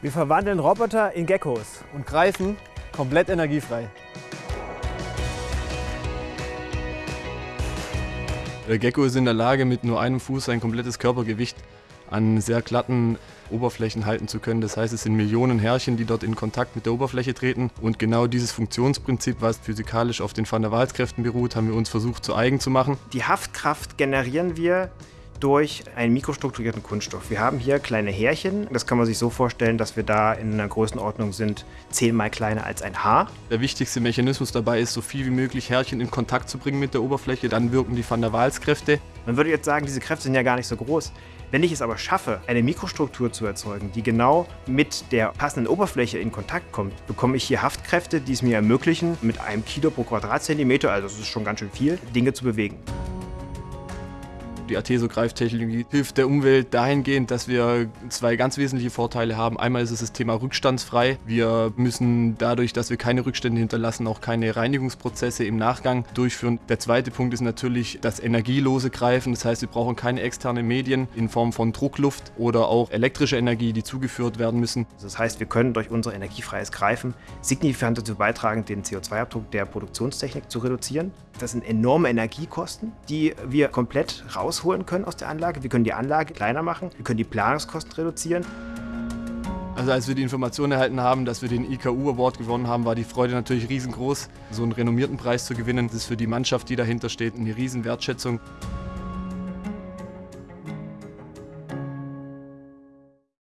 Wir verwandeln Roboter in Geckos und greifen komplett energiefrei. Der Gecko ist in der Lage, mit nur einem Fuß sein komplettes Körpergewicht an sehr glatten Oberflächen halten zu können. Das heißt, es sind Millionen Härchen, die dort in Kontakt mit der Oberfläche treten. Und genau dieses Funktionsprinzip, was physikalisch auf den Van der Waals-Kräften beruht, haben wir uns versucht zu eigen zu machen. Die Haftkraft generieren wir durch einen mikrostrukturierten Kunststoff. Wir haben hier kleine Härchen. Das kann man sich so vorstellen, dass wir da in einer Größenordnung sind, zehnmal kleiner als ein Haar. Der wichtigste Mechanismus dabei ist, so viel wie möglich Härchen in Kontakt zu bringen mit der Oberfläche. Dann wirken die Van der Waals-Kräfte. Man würde jetzt sagen, diese Kräfte sind ja gar nicht so groß. Wenn ich es aber schaffe, eine Mikrostruktur zu erzeugen, die genau mit der passenden Oberfläche in Kontakt kommt, bekomme ich hier Haftkräfte, die es mir ermöglichen, mit einem Kilo pro Quadratzentimeter, also das ist schon ganz schön viel, Dinge zu bewegen. Die Ateso-Greiftechnologie hilft der Umwelt dahingehend, dass wir zwei ganz wesentliche Vorteile haben. Einmal ist es das Thema rückstandsfrei. Wir müssen dadurch, dass wir keine Rückstände hinterlassen, auch keine Reinigungsprozesse im Nachgang durchführen. Der zweite Punkt ist natürlich das energielose Greifen. Das heißt, wir brauchen keine externen Medien in Form von Druckluft oder auch elektrische Energie, die zugeführt werden müssen. Das heißt, wir können durch unser energiefreies Greifen signifikant dazu beitragen, den CO2-Abdruck der Produktionstechnik zu reduzieren. Das sind enorme Energiekosten, die wir komplett rausholen können aus der Anlage. Wir können die Anlage kleiner machen, wir können die Planungskosten reduzieren. Also als wir die Information erhalten haben, dass wir den IKU Award gewonnen haben, war die Freude natürlich riesengroß. So einen renommierten Preis zu gewinnen, das ist für die Mannschaft, die dahinter steht, eine riesen Wertschätzung.